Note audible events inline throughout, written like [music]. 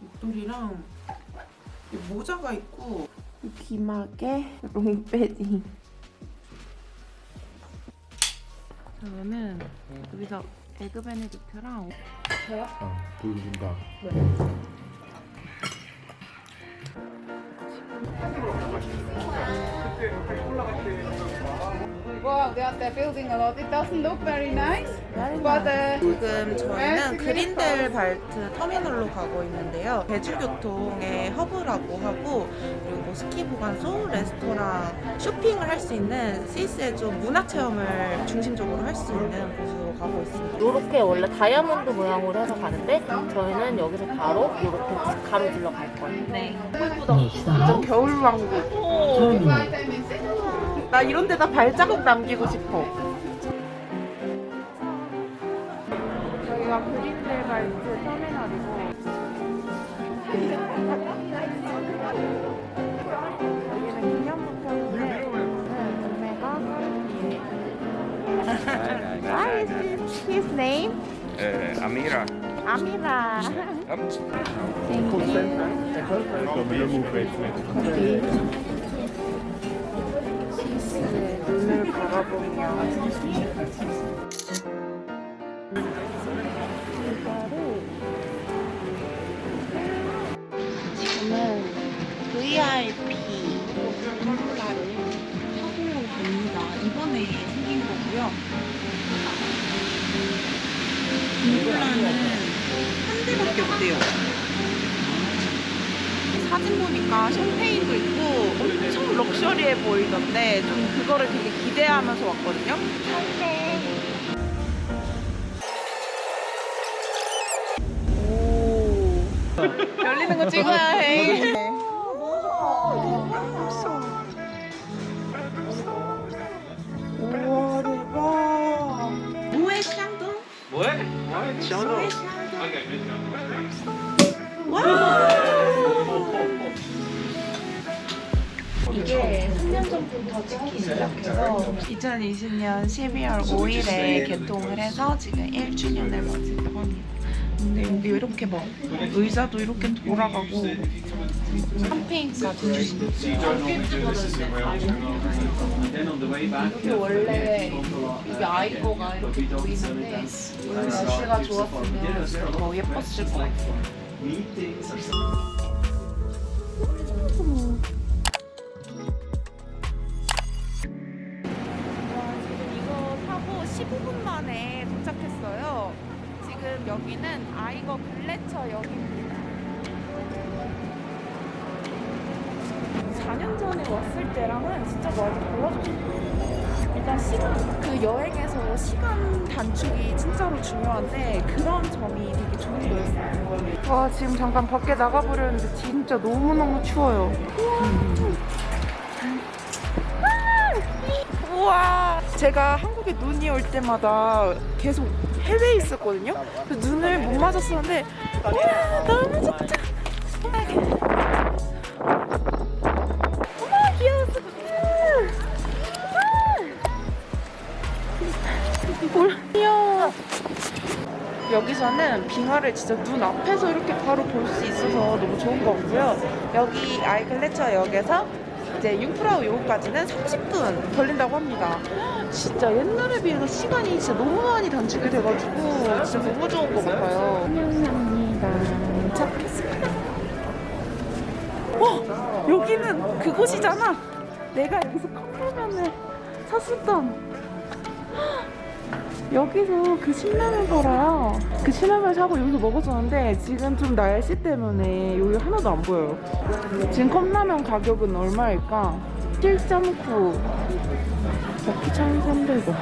목도리랑 이 모자가 있고 이 기막에 롱패딩. 저는 여기서 에그 베네딕트랑 아, 보여준다. Wow, they are they're building a lot. It doesn't look very nice, but uh, 지금 저희는 그린델 발트 터미널로 가고 있는데요. 대중교통의 허브라고 하고 그리고 뭐 스키 보관소, 레스토랑, 쇼핑을 할 수 있는 스위스의 좀 문화 체험을 중심적으로 할 수 있는 곳으로 가고 있습니다. 이렇게 원래 다이아몬드 모양으로 해서 가는데 저희는 여기서 바로 이렇게 가로질러 갈 거예요. 네. 완전 겨울 왕국. 나 이런 데다 발자국 남기고 싶어. 여기가 그린델 발트 터미널이고 여기는 기념부편인데 구매가 하루이에요. What is his name? Uh, Amira. 아미라. 스 눈을 바라보며 저는 VIP 컴플라를 타고 갑니다. 이번에 생긴 거고요. 컴플라는 한 대밖에 없대요. 사진 보니까 샴페인도 있고 엄청 럭셔리해 보이던데 좀 그거를 되게 기대하면서 왔거든요. 오. 열리는 거 찍어야 해. 우와 대박. 뭐해 샹동? Ouais, 뭐해 샹동? 이게 3년 전부터 찍기 시작해서 2020년 12월 5일에 개통을 해서 지금 1주년을 맞이했다고 합니다. 근데 여기 이렇게 막 의자도 이렇게 돌아가고 샴페인까지 주신다. 이게 원래 이게 아이 거가 이렇게 보이는데 오늘 날씨가 좋았으면 더 예뻤을 것 같아요. 시간, 그 여행에서 시간 단축이 진짜로 중요한데 그런 점이 되게 좋은 거였어요. 와, 지금 잠깐 밖에 나가보려는데 진짜 너무너무 추워요. 우와 제가 한국에 눈이 올 때마다 계속 해외에 있었거든요 그 눈을 못 맞았었는데 와 너무 좋다 여기서는 빙하를 진짜 눈 앞에서 이렇게 바로 볼 수 있어서 너무 좋은 것 같고요 여기 아이글레처 역에서 이제 융프라우 요까지는 30분 걸린다고 합니다. 진짜 옛날에 비해서 시간이 진짜 너무 많이 단축이 돼가지고 진짜 너무 좋은 것 같아요. 환영합니다. 도착했습니다. 와 여기는 그곳이잖아. 내가 여기서 컵라면을 샀었던 여기서 그 신라면 팔아요. 그 신라면 사고 여기서 먹었었는데 지금 좀 날씨 때문에 여기 하나도 안 보여요. 지금 컵라면 가격은 얼마일까? 7.9 먹기 1,300원.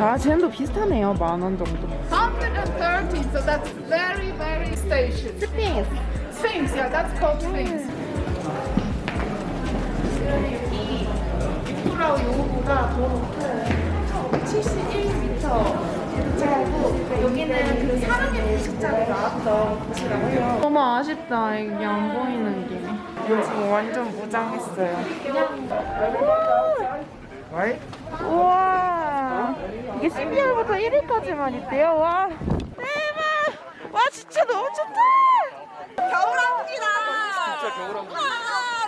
아, 쟤도 비슷하네요. 만 원 정도. 130, so that's very, very station. 스페이스. Sphinx, yeah, that's called Sphinx. 프라우 요구가 더 높아요. 71m. 여기는 그 사랑의 불식자가 나왔던 곳이라고요. 너무 아쉽다. 이게 안 보이는 게. 지금 완전 무장했어요. 그냥. 우와. 이게 12월부터 1일까지만 있대요. 와. 대박. 와, 진짜 너무 좋다. 겨울왕국이다. 진짜 겨울왕국. 와,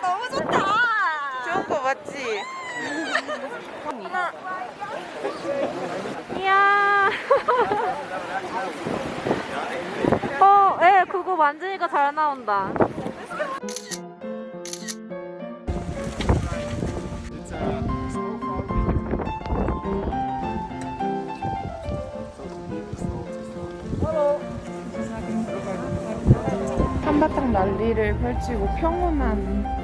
너무 좋다. 좋은 거 맞지? 하나. 이야. 어, 예, 그거 만지니까 잘 나온다. 한바탕 난리를 펼치고 평온한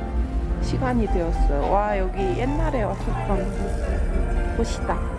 시간이 되었어요. 와, 여기 옛날에 왔었던 곳이다.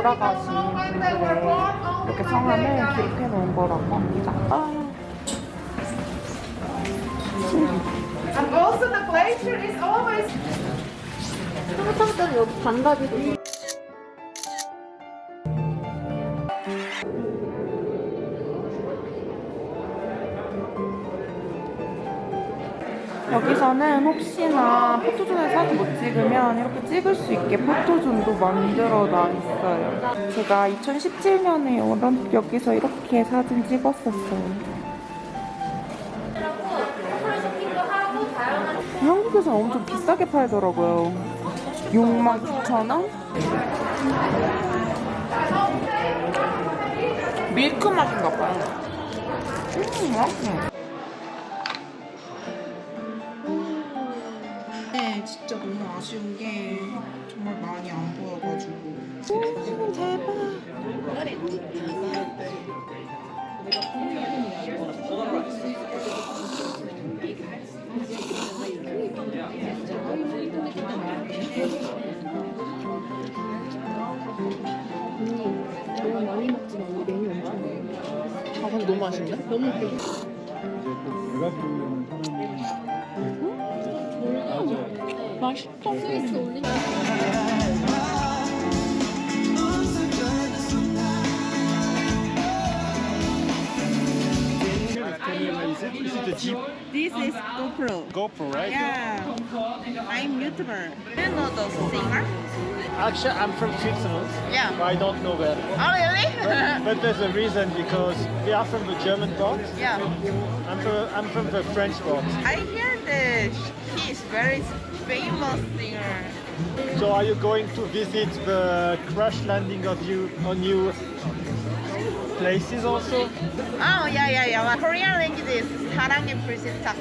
돌아가신 분들의 이렇게 성함을 기록해 놓은 거라고 합니다. 아, And also the glacier is always 항상 여기 반다리 여기서는 혹시나 포토존에 사진 못 찍으면 이렇게 찍을 수 있게 포토존도 만들어 놔 있어요. 제가 2017년에 여기서 이렇게 사진 찍었었어요. 한국에서 엄청 비싸게 팔더라고요. 69,000원? 밀크 맛인가 봐요. 음, 맛있어. 네, 진짜 너무 아쉬운 게 정말 많이 안 보여가지고. 오, 대박. 아, 근데 너무 맛있는데? 너무 맛있다. Can you raise it? Is it a Jeep This is GoPro. GoPro, right? Yeah, I'm YouTuber. Do you know the singer? Actually, I'm from Switzerland. Yeah. I don't know where. Oh, really? But there's a reason because we are from the German part. yeah. I'm from, I'm from the French part. I hear that he is very famous singer. So are you going to visit the crash landing of you on new places also? Oh, yeah, yeah, yeah. Korean language is 사랑의 불시착.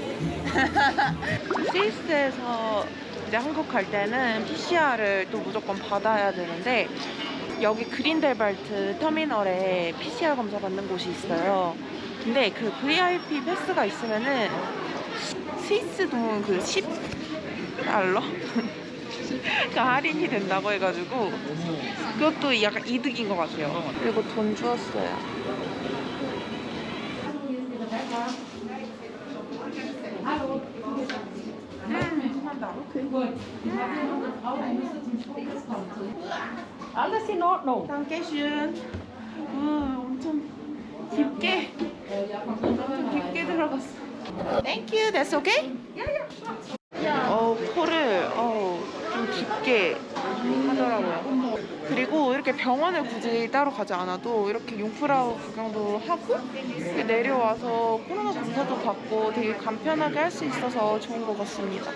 스위스에서 이제 한국 갈 때는 PCR을 또 무조건 받아야 되는데 여기 그린델발트 터미널에 PCR 검사 받는 곳이 있어요. 근데 그 VIP 패스가 있으면은 스위스 돈그10 달러? 그 [laughs] 할인이 된다고 해가지고 그것도 약간 이득인 것 같아요. 그리고 돈 주었어요. Alles in Ordnung. Dankeschön. 우, 엄청 깊게 엄청 깊게 들어갔어. Thank you. That's okay? 어 코를 어, 좀 깊게 하더라고요. 그리고 이렇게 병원을 굳이 따로 가지 않아도 이렇게 융프라우 구경도 하고 내려와서 코로나 검사도 받고 되게 간편하게 할 수 있어서 좋은 것 같습니다.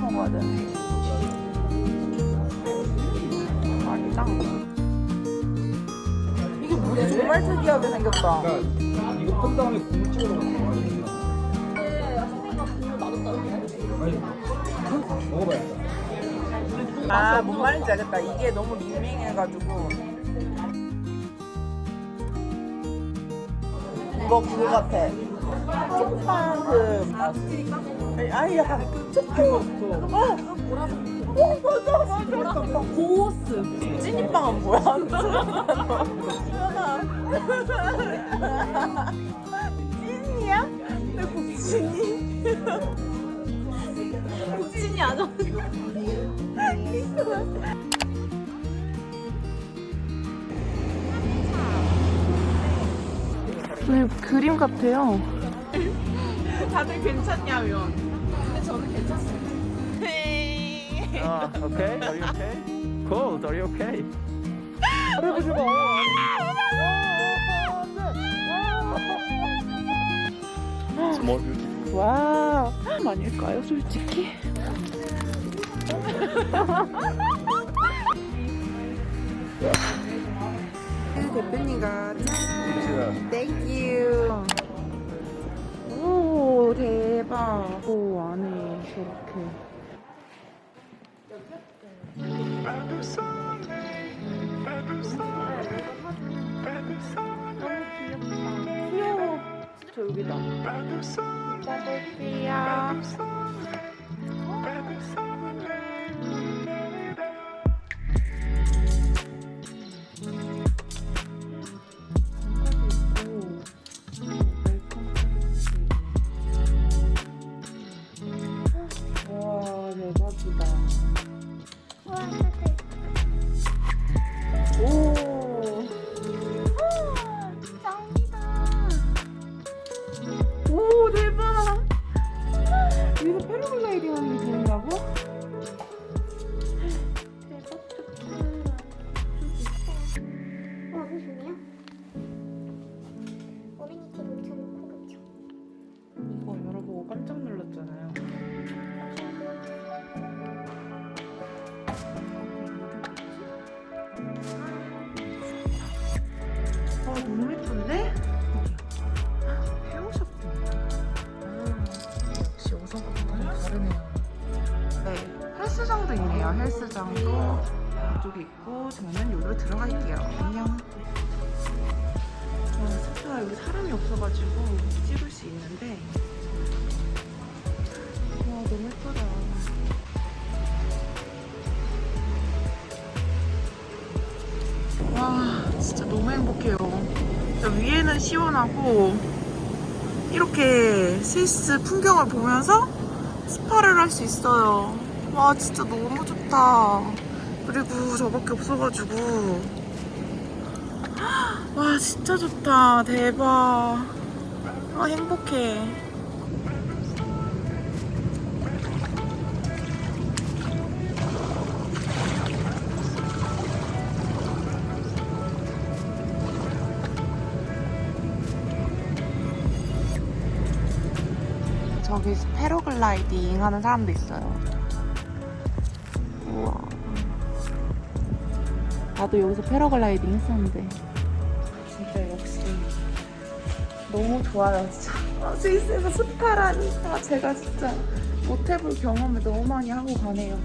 먹어야 되네. 아니다. 이게 물이 정말 특이하게 생겼다. 판 다음에 국물 찍어 먹는 거 먹어봐야겠다. 아, 뭔 말인지 알겠다. 이게 너무 밍밍해가지고. 이거 그거 같아. 쪽파 그. 아니, 아니, 약간 그 쪽파. 어! 어, 맞아, 맞아. 고스. 찐이빵은 뭐야? [laughs] 찐이야? 왜 국진이? [laughs] 국진이 안 와. 네, 그림 같아요. 다들 괜찮냐면. 근데 저는 괜찮습니다. 아, okay? Are you okay? Cold, are you okay? [laughs] 해보지 마. Beauty. 와, 아닐까요, 솔직히? 대표님과 짠! 땡큐! 오, 대박! 오, 안에 저렇게. 짜 있네요. 헬스장도 이쪽에 있고 저는 여기로 들어갈게요. 안녕. 와, 스프가 여기 사람이 없어가지고 찍을 수 있는데 와 너무 예쁘다 와 진짜 너무 행복해요 진짜 위에는 시원하고 이렇게 스위스 풍경을 보면서 스파를 할 수 있어요 와 진짜 너무 좋다 그리고 저밖에 없어가지고. 와 진짜 좋다. 대박. 아 행복해. 저기 패러글라이딩 하는 사람도 있어요 나도 여기서 패러글라이딩 했었는데. 진짜 역시 너무 좋아요 진짜. 아, 스위스에서 스파라니 아, 제가 진짜 못 해볼 경험을 너무 많이 하고 가네요